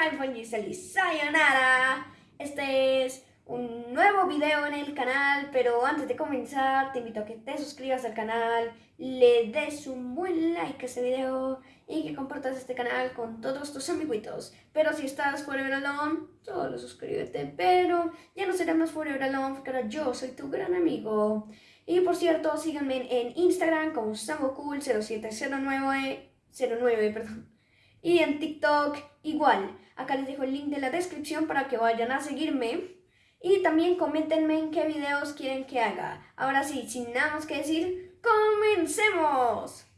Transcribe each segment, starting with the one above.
Kai feliz Sayonara. Este es un nuevo video en el canal, pero antes de comenzar te invito a que te suscribas al canal, le des un buen like a este video y que compartas este canal con todos tus amiguitos. Pero si estás Forever Alone, solo suscríbete, pero ya no seremos Forever Alone porque ahora yo soy tu gran amigo. Y por cierto, síganme en Instagram como SamoCool0709, 09, perdón y en TikTok igual. Acá les dejo el link de la descripción para que vayan a seguirme. Y también coméntenme en qué videos quieren que haga. Ahora sí, sin nada más que decir, ¡comencemos!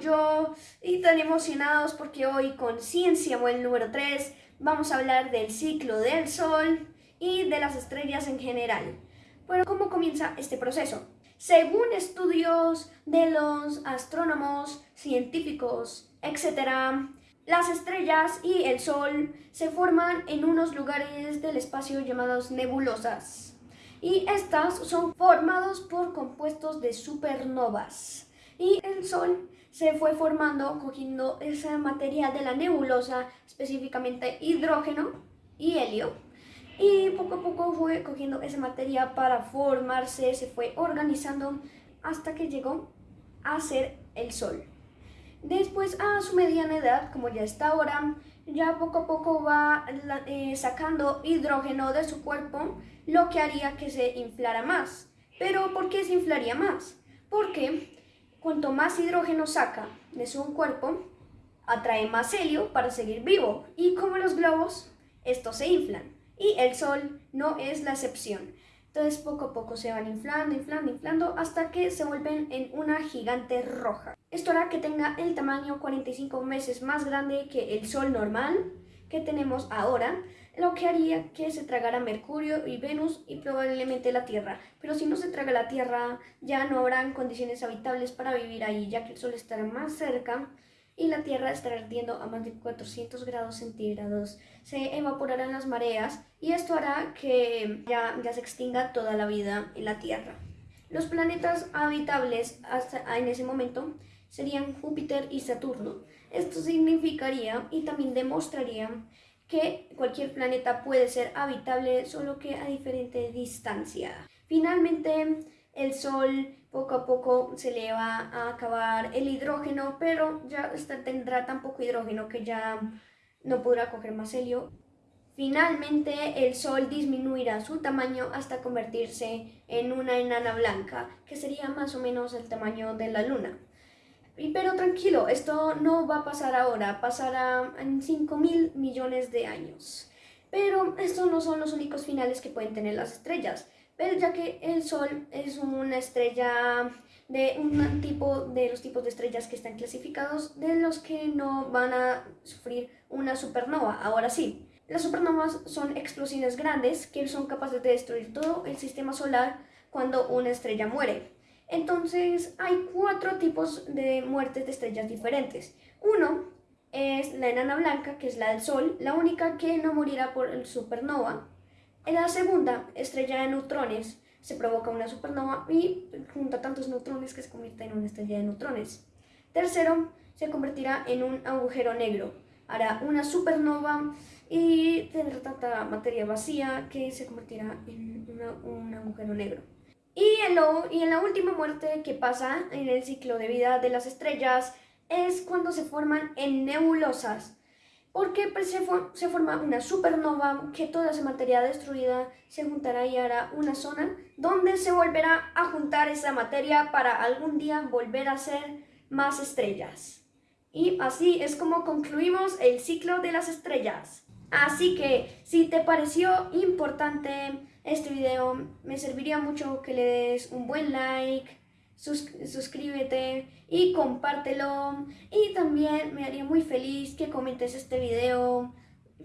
Yo y tan emocionados porque hoy con Ciencia el número 3 vamos a hablar del ciclo del Sol y de las estrellas en general. Bueno, ¿cómo comienza este proceso? Según estudios de los astrónomos, científicos, etc., las estrellas y el Sol se forman en unos lugares del espacio llamados nebulosas. Y estas son formados por compuestos de supernovas. Y el Sol se fue formando cogiendo esa materia de la nebulosa, específicamente hidrógeno y helio. Y poco a poco fue cogiendo esa materia para formarse, se fue organizando hasta que llegó a ser el Sol. Después, a su mediana edad, como ya está ahora, ya poco a poco va eh, sacando hidrógeno de su cuerpo, lo que haría que se inflara más. Pero, ¿por qué se inflaría más? Porque Cuanto más hidrógeno saca de su cuerpo, atrae más helio para seguir vivo. Y como los globos, estos se inflan. Y el Sol no es la excepción. Entonces poco a poco se van inflando, inflando, inflando hasta que se vuelven en una gigante roja. Esto hará que tenga el tamaño 45 veces más grande que el Sol normal que tenemos ahora lo que haría que se tragara Mercurio y Venus y probablemente la Tierra. Pero si no se traga la Tierra, ya no habrán condiciones habitables para vivir ahí, ya que el Sol estará más cerca y la Tierra estará ardiendo a más de 400 grados centígrados. Se evaporarán las mareas y esto hará que ya, ya se extinga toda la vida en la Tierra. Los planetas habitables hasta en ese momento serían Júpiter y Saturno. Esto significaría y también demostraría que cualquier planeta puede ser habitable, solo que a diferente distancia. Finalmente, el Sol poco a poco se le va a acabar el hidrógeno, pero ya tendrá tan poco hidrógeno que ya no podrá coger más helio. Finalmente, el Sol disminuirá su tamaño hasta convertirse en una enana blanca, que sería más o menos el tamaño de la Luna. Pero tranquilo, esto no va a pasar ahora, pasará en 5 mil millones de años. Pero estos no son los únicos finales que pueden tener las estrellas, pero ya que el Sol es una estrella de un tipo de los tipos de estrellas que están clasificados, de los que no van a sufrir una supernova, ahora sí. Las supernovas son explosiones grandes que son capaces de destruir todo el sistema solar cuando una estrella muere. Entonces hay cuatro tipos de muertes de estrellas diferentes. Uno es la enana blanca, que es la del Sol, la única que no morirá por el supernova. En la segunda, estrella de neutrones, se provoca una supernova y junta tantos neutrones que se convierte en una estrella de neutrones. Tercero, se convertirá en un agujero negro. Hará una supernova y tendrá tanta materia vacía que se convertirá en un agujero negro. Y en, y en la última muerte que pasa en el ciclo de vida de las estrellas es cuando se forman en nebulosas. Porque pues, se, se forma una supernova que toda esa materia destruida se juntará y hará una zona donde se volverá a juntar esa materia para algún día volver a ser más estrellas. Y así es como concluimos el ciclo de las estrellas. Así que si te pareció importante este video, me serviría mucho que le des un buen like, suscríbete y compártelo. Y también me haría muy feliz que comentes este video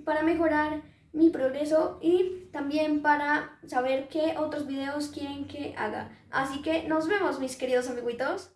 para mejorar mi progreso y también para saber qué otros videos quieren que haga. Así que nos vemos mis queridos amiguitos.